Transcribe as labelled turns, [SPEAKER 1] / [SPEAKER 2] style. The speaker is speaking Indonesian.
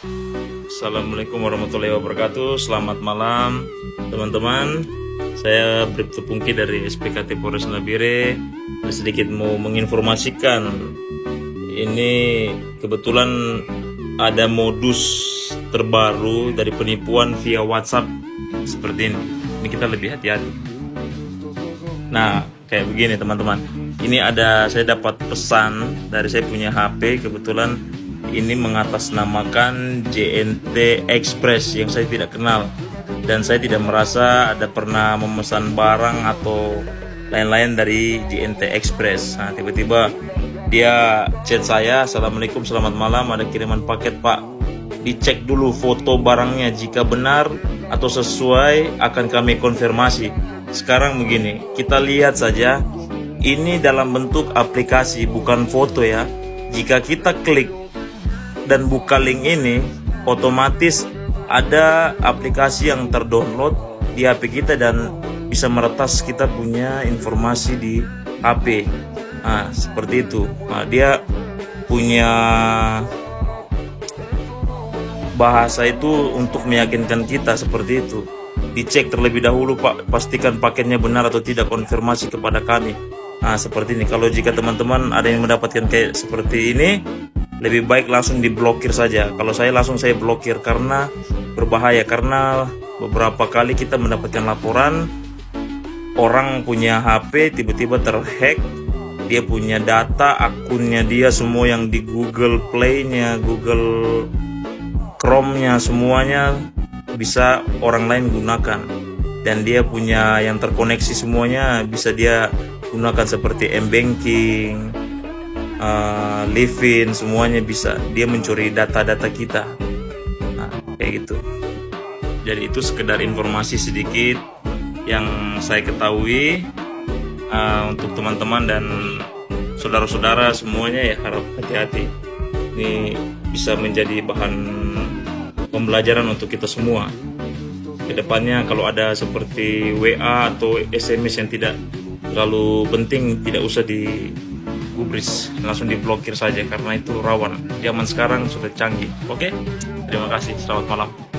[SPEAKER 1] Assalamualaikum warahmatullahi wabarakatuh. Selamat malam teman-teman. Saya Bribtu Pungki dari SPKT Polres Nabire. Sedikit mau menginformasikan Ini kebetulan ada modus terbaru dari penipuan via WhatsApp Seperti ini. Ini kita lebih hati-hati. Nah kayak begini teman-teman. Ini ada saya dapat pesan dari saya punya HP Kebetulan ini mengatasnamakan JNT Express yang saya tidak kenal dan saya tidak merasa ada pernah memesan barang atau lain-lain dari JNT Express. Nah, tiba-tiba dia chat saya, Assalamualaikum, selamat malam, ada kiriman paket Pak. Dicek dulu foto barangnya, jika benar atau sesuai akan kami konfirmasi. Sekarang begini, kita lihat saja, ini dalam bentuk aplikasi, bukan foto ya. Jika kita klik dan buka link ini otomatis ada aplikasi yang terdownload di HP kita dan bisa meretas kita punya informasi di HP nah seperti itu. Nah, dia punya bahasa itu untuk meyakinkan kita seperti itu. Dicek terlebih dahulu pak. Pastikan paketnya benar atau tidak konfirmasi kepada kami. Nah seperti ini. Kalau jika teman-teman ada yang mendapatkan kayak seperti ini lebih baik langsung diblokir saja. Kalau saya langsung saya blokir karena berbahaya. Karena beberapa kali kita mendapatkan laporan orang punya HP tiba-tiba terhack dia punya data akunnya dia semua yang di Google Play-nya Google Chrome-nya semuanya bisa orang lain gunakan. Dan dia punya yang terkoneksi semuanya bisa dia gunakan seperti m-banking uh, live-in semuanya bisa. Dia mencuri data-data kita. Nah, kayak gitu. Jadi itu sekedar informasi sedikit yang saya ketahui uh, untuk teman-teman dan saudara-saudara semuanya ya harap hati-hati. Ini bisa menjadi bahan pembelajaran untuk kita semua. Ke depannya kalau ada seperti WA atau SMS yang tidak terlalu penting tidak usah di gubris. Langsung diblokir saja karena itu rawan. Zaman sekarang sudah canggih. Oke? Terima kasih. Selamat malam